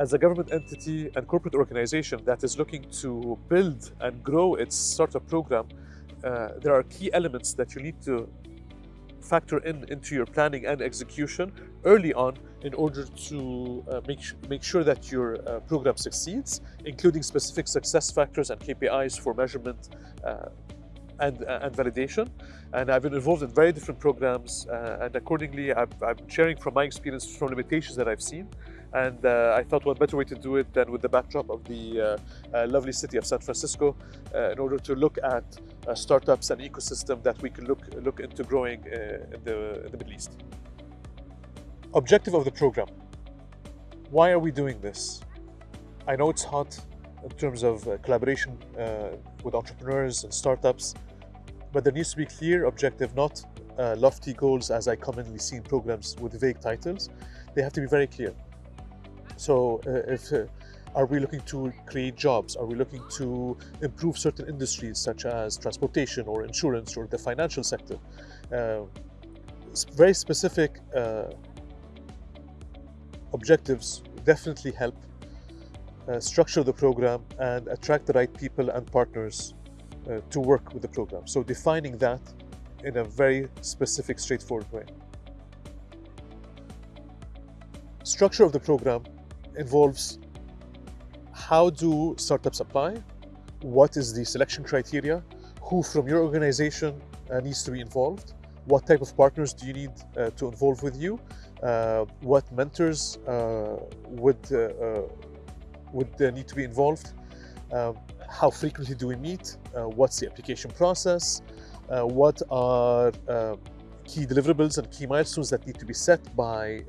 as a government entity and corporate organization that is looking to build and grow its startup program, uh, there are key elements that you need to factor in into your planning and execution early on in order to uh, make, make sure that your uh, program succeeds, including specific success factors and KPIs for measurement uh, and, uh, and validation. And I've been involved in very different programs, uh, and accordingly, I've, I'm sharing from my experience from limitations that I've seen. And uh, I thought what better way to do it than with the backdrop of the lovely city of San Francisco in order to look at startups and ecosystem that we can look, look into growing in, the, in the Middle East. Objective of the program. Why are we doing this? I know it's hot in terms of uh, collaboration uh, with entrepreneurs and startups, but there needs to be clear objective, not uh, lofty goals as I commonly see in programs with vague titles. They have to be very clear. So uh, if uh, are we looking to create jobs? Are we looking to improve certain industries such as transportation or insurance or the financial sector? Uh, very specific objectives definitely help uh, structure the program and attract the right people and partners uh, to work with the program. So defining that in a very specific, straightforward way. Structure of the program involves how do startups apply, what is the selection criteria, who from your organization uh, needs to be involved, what type of partners do you need uh, to involve with you, uh, what mentors uh, would uh, would need to be involved, um, how frequently do we meet, what's the application process, what are key deliverables and key milestones that need to be set by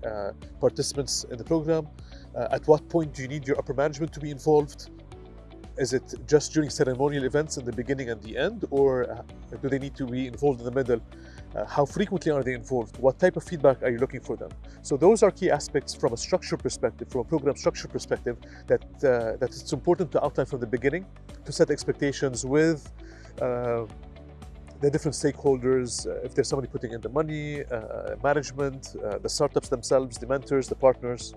participants in the program, at what point do you need your upper management to be involved, is it just during ceremonial events in the beginning and the end, or do they need to be involved in the middle? Uh, how frequently are they involved? What type of feedback are you looking for them? So those are key aspects from a structure perspective, from a program structure perspective, that, uh, that it's important to outline from the beginning to set expectations with uh, the different stakeholders, uh, if there's somebody putting in the money, uh, management, uh, the startups themselves, the mentors, the partners,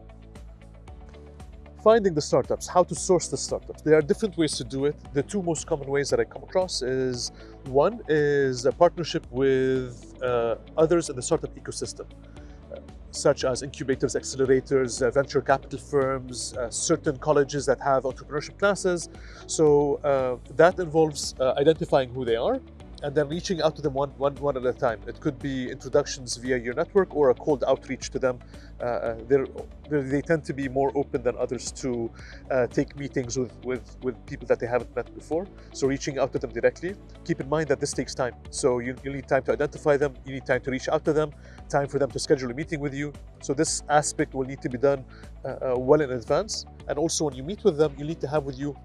finding the startups, how to source the startups. There are different ways to do it. The two most common ways that I come across is one is a partnership with uh, others in the startup ecosystem, uh, such as incubators, accelerators, uh, venture capital firms, uh, certain colleges that have entrepreneurship classes. So uh, that involves uh, identifying who they are, and then reaching out to them one, one, one at a time. It could be introductions via your network or a cold outreach to them. Uh, uh they're, they tend to be more open than others to uh, take meetings with, with, with people that they haven't met before. So reaching out to them directly. Keep in mind that this takes time. So you, you need time to identify them, you need time to reach out to them, time for them to schedule a meeting with you. So this aspect will need to be done uh, uh well in advance. And also when you meet with them, you need to have with you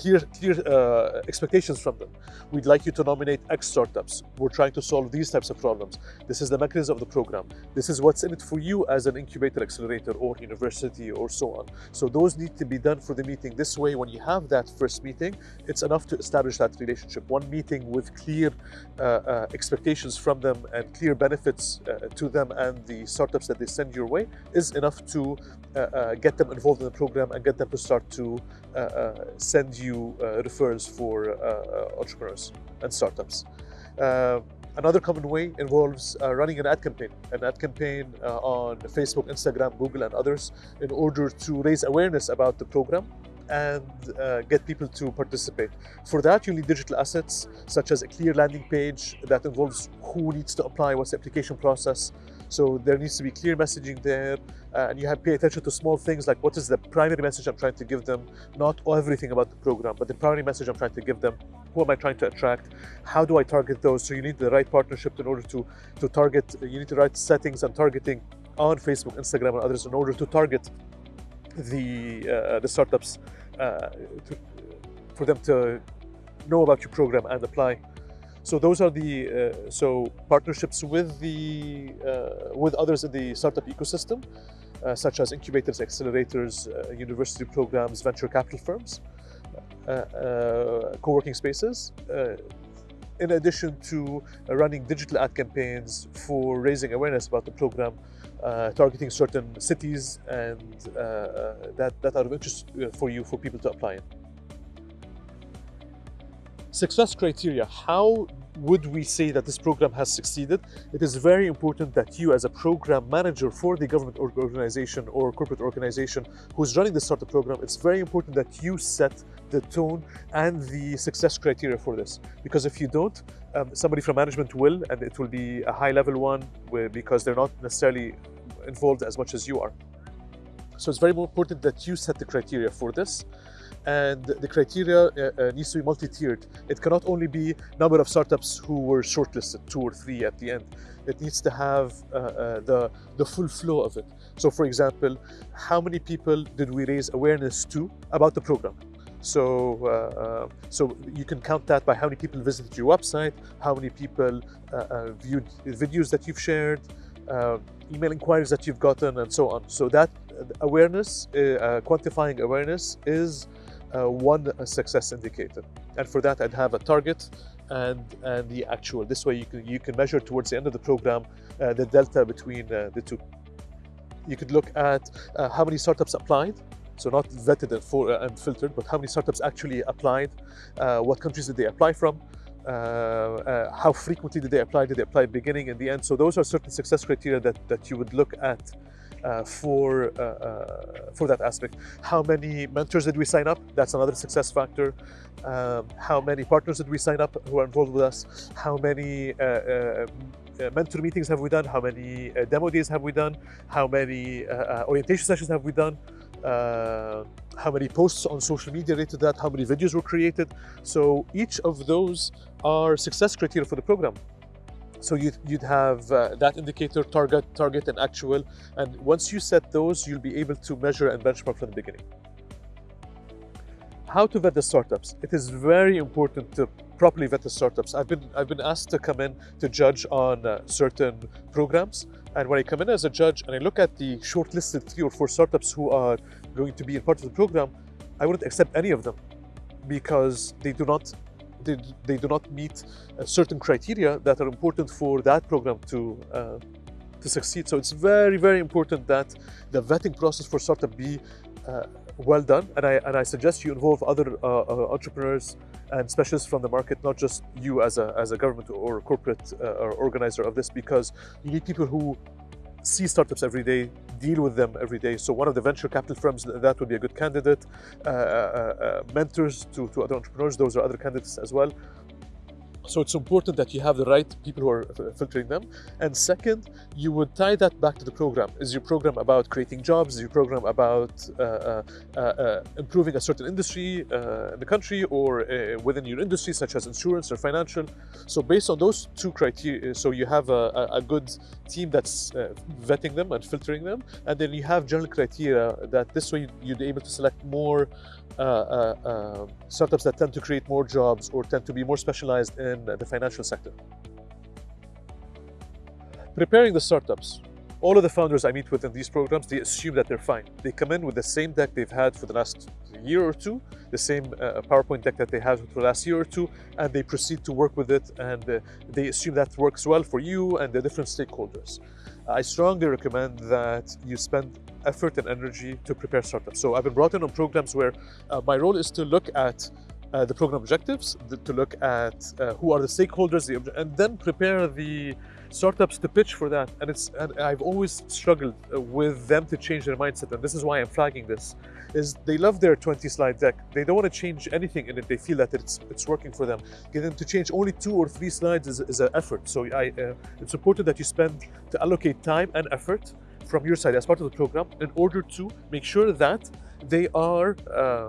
clear, clear uh, expectations from them. We'd like you to nominate X startups. We're trying to solve these types of problems. This is the mechanism of the program. This is what's in it for you as an incubator, accelerator, or university, or so on. So those need to be done for the meeting. This way, when you have that first meeting, it's enough to establish that relationship. One meeting with clear uh, uh, expectations from them and clear benefits uh, to them and the startups that they send your way is enough to uh, uh, get them involved in the program and get them to start to send you you uh, referrals for uh, uh, entrepreneurs and startups. Another common way involves uh, running an ad campaign, an ad campaign uh, on Facebook, Instagram, Google, and others in order to raise awareness about the program and uh, get people to participate. For that, you need digital assets such as a clear landing page that involves who needs to apply, what's the application process, so there needs to be clear messaging there, uh, and you have to pay attention to small things like what is the primary message I'm trying to give them, not everything about the program, but the primary message I'm trying to give them. Who am I trying to attract? How do I target those? So you need the right partnership in order to to target. You need the right settings and targeting on Facebook, Instagram, and others in order to target the uh, the startups uh, to, for them to know about your program and apply so those are the uh, so partnerships with the uh, with others in the startup ecosystem, uh, such as incubators, accelerators, uh, university programs, venture capital firms, uh, uh, co-working spaces. in addition to running digital ad campaigns for raising awareness about the program targeting certain cities and that, that are of interest for you for people to apply in. Success criteria. How would we say that this program has succeeded? It is very important that you as a program manager for the government organization or corporate organization who's running the startup program, it's very important that you set the tone and the success criteria for this. Because if you don't, um, somebody from management will, and it will be a high level one because they're not necessarily involved as much as you are. So it's very important that you set the criteria for this and the criteria uh, uh, needs to be multi-tiered. It cannot only be number of startups who were shortlisted, two or three at the end. It needs to have uh, uh, the, the full flow of it. So for example, how many people did we raise awareness to about the program? So, uh, uh, so you can count that by how many people visited your website, how many people viewed videos that you've shared, email inquiries that you've gotten, and so on. So that awareness, quantifying awareness is uh, one success indicator. And for that, I'd have a target and, and the actual. This way, you can, you can measure towards the end of the program uh, the delta between uh, the two. You could look at uh, how many startups applied, so not vetted and, for, uh, and, filtered, but how many startups actually applied, uh, what countries did they apply from, how frequently did they apply, did they apply beginning and the end. So those are certain success criteria that, that you would look at uh, for, uh, uh, for that aspect. How many mentors did we sign up? That's another success factor. Um, how many partners did we sign up who are involved with us? How many uh, mentor meetings have we done? How many demo days have we done? How many orientation sessions have we done? Uh, how many posts on social media related to that, how many videos were created. So each of those are success criteria for the program. So you'd, you'd have uh, that indicator, target, target, and actual. And once you set those, you'll be able to measure and benchmark from the beginning. How to vet the startups? It is very important to properly vet the startups. I've been, I've been asked to come in to judge on uh, certain programs. And when I come in as a judge and I look at the shortlisted three or four startups who are going to be a part of the program, I wouldn't accept any of them because they do not they, they do not meet certain criteria that are important for that program to uh, to succeed. So it's very, very important that the vetting process for startup be uh, well done. And I, and I suggest you involve other uh, uh entrepreneurs and specialists from the market, not just you as a, as a government or corporate uh, or organizer of this, because you need people who see startups every day, deal with them every day. So one of the venture capital firms, that would be a good candidate. Uh, uh, uh, mentors to, to other entrepreneurs, those are other candidates as well. So it's important that you have the right people who are filtering them. And second, you would tie that back to the program. Is your program about creating jobs? Is your program about uh, uh, uh, uh improving a certain industry uh, in the country or within your industry, such as insurance or financial? So based on those two criteria, so you have a, a good team that's vetting them and filtering them. And then you have general criteria that this way you'd be able to select more startups that tend to create more jobs or tend to be more specialized in the financial sector. Preparing the startups. All of the founders I meet with in these programs, they assume that they're fine. They come in with the same deck they've had for the last year or two, the same uh, PowerPoint deck that they had for the last year or two, and they proceed to work with it, and uh, they assume that works well for you and the different stakeholders. I strongly recommend that you spend effort and energy to prepare startups. So I've been brought in on programs where uh, my role is to look at uh, the program objectives, to look at uh, who are the stakeholders, and then prepare the startups to pitch for that. And it's and I've always struggled uh, with them to change their mindset, and this is why I'm flagging this. Is they love their 20 slide deck. They don't want to change anything in it. They feel that it's it's working for them. Get them to change only two or three slides is, is an effort. So I, uh, it's important that you spend to allocate time and effort from your side as part of the program in order to make sure that they are uh,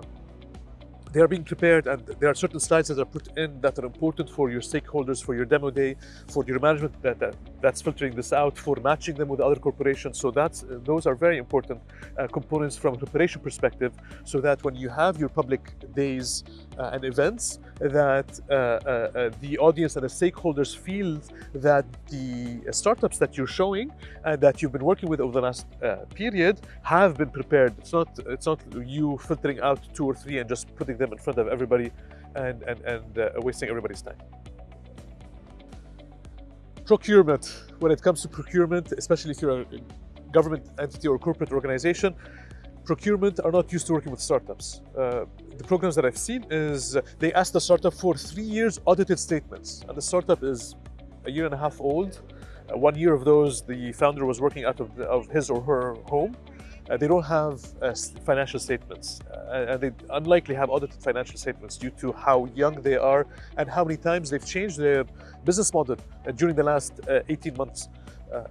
they are being prepared and there are certain slides that are put in that are important for your stakeholders, for your demo day, for your management that, that that's filtering this out, for matching them with other corporations. So that's those are very important uh, components from a preparation perspective so that when you have your public days uh, and events that uh, uh, the audience and the stakeholders feel that the startups that you're showing and that you've been working with over the last period have been prepared. It's not it's not you filtering out two or three and just putting them in front of everybody and and, and wasting everybody's time. Procurement. When it comes to procurement, especially if you're a government entity or corporate organization, procurement are not used to working with startups. Uh, the programs that I've seen is uh, they ask the startup for three years audited statements, and the startup is a year and a half old. Uh, one year of those, the founder was working out of, the, of his or her home. Uh, they don't have uh, financial statements, uh, and they unlikely have audited financial statements due to how young they are and how many times they've changed their business model uh, during the last 18 months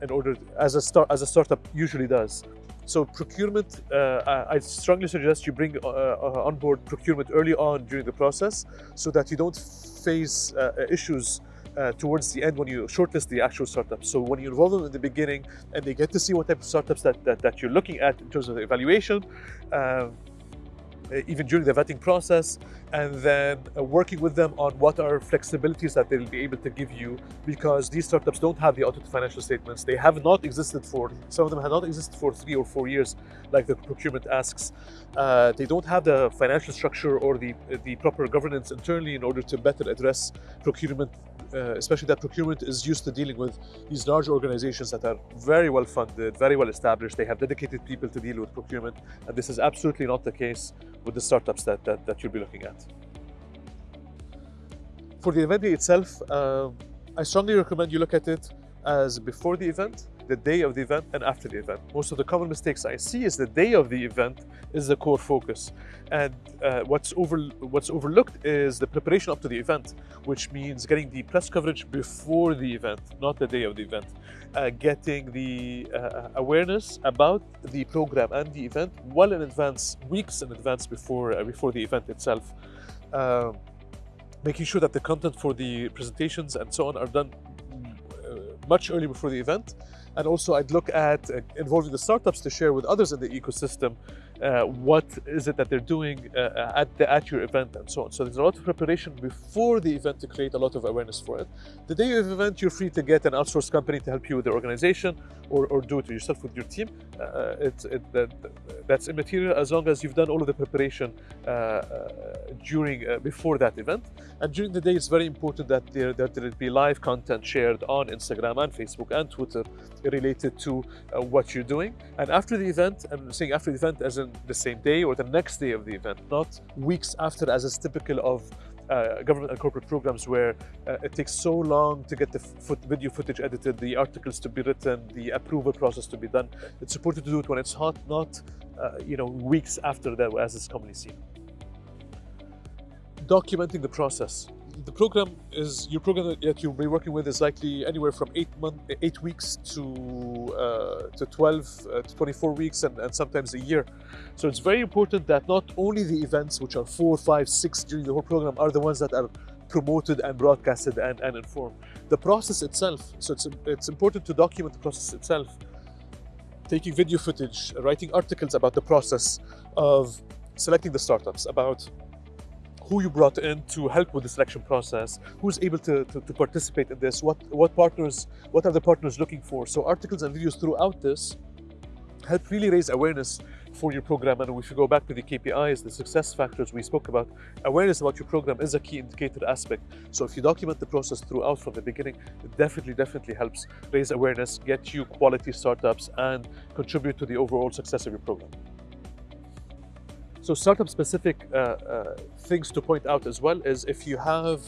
in order, as a, start, as a startup usually does. So procurement, uh, I strongly suggest you bring uh, uh, on board procurement early on during the process so that you don't face uh, issues uh, towards the end when you shortlist the actual startups. So when you involve them in the beginning and they get to see what type of startups that, that, that you're looking at in terms of the evaluation, uh, even during the vetting process, and then uh, working with them on what are flexibilities that they'll be able to give you because these startups don't have the audited financial statements. They have not existed for, some of them have not existed for three or four years, like the procurement asks. Uh, they don't have the financial structure or the, the proper governance internally in order to better address procurement uh, especially that procurement is used to dealing with these large organizations that are very well funded, very well established. They have dedicated people to deal with procurement. And this is absolutely not the case with the startups that, that, that you'll be looking at. For the event itself, uh, I strongly recommend you look at it as before the event the day of the event and after the event. Most of the common mistakes I see is the day of the event is the core focus. And uh, what's, over, what's overlooked is the preparation up to the event, which means getting the press coverage before the event, not the day of the event. Uh, getting the uh, awareness about the program and the event well in advance, weeks in advance before, uh, before the event itself. Um, making sure that the content for the presentations and so on are done uh, much early before the event. And also I'd look at uh, involving the startups to share with others in the ecosystem uh, what is it that they're doing uh, at, the, at your event and so on. So there's a lot of preparation before the event to create a lot of awareness for it. The day of the event, you're free to get an outsourced company to help you with the organization or, or do it yourself with your team. Uh, it's, it, that, that's immaterial as long as you've done all of the preparation uh, uh, during, before that event. And during the day, it's very important that there, that there be live content shared on Instagram and Facebook and Twitter related to what you're doing. And after the event, I'm saying after the event as in the same day or the next day of the event, not weeks after as is typical of uh, government and corporate programs where uh, it takes so long to get the foot video footage edited, the articles to be written, the approval process to be done. It's important to do it when it's hot, not uh, you know weeks after that, as is commonly seen. Documenting the process the program is your program that you'll be working with is likely anywhere from eight month, eight weeks to uh, to 12 uh, to 24 weeks, and, and sometimes a year. So it's very important that not only the events, which are four, five, six during the whole program, are the ones that are promoted and broadcasted and, and informed. The process itself. So it's it's important to document the process itself. Taking video footage, writing articles about the process of selecting the startups, about who you brought in to help with the selection process, who's able to, to, to, participate in this, what, what partners, what are the partners looking for. So articles and videos throughout this help really raise awareness for your program. And if you go back to the KPIs, the success factors we spoke about, awareness about your program is a key indicator aspect. So if you document the process throughout from the beginning, it definitely, definitely helps raise awareness, get you quality startups, and contribute to the overall success of your program. So startup specific uh, uh, things to point out as well is if you have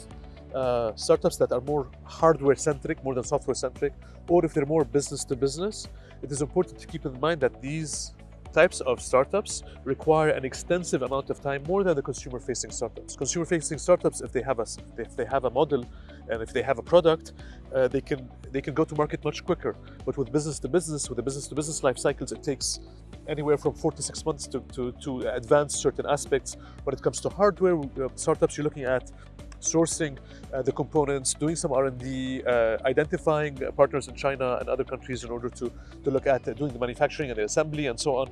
uh, startups that are more hardware centric more than software centric or if they're more business to business it is important to keep in mind that these types of startups require an extensive amount of time more than the consumer facing startups. Consumer facing startups if they have a if they have a model and if they have a product uh, they can they can go to market much quicker. But with business to business with the business to business life cycles it takes anywhere from four to six months to, to, to advance certain aspects. When it comes to hardware, uh, startups, you're looking at sourcing uh, the components, doing some R&D, uh, identifying partners in China and other countries in order to, to look at uh, doing the manufacturing and the assembly and so on.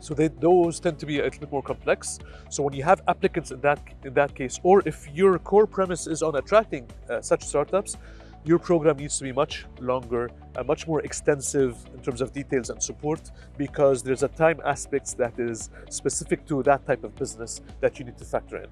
So they, those tend to be a little bit more complex. So when you have applicants in that, in that case, or if your core premise is on attracting uh, such startups, your program needs to be much longer and much more extensive in terms of details and support because there's a time aspect that is specific to that type of business that you need to factor in.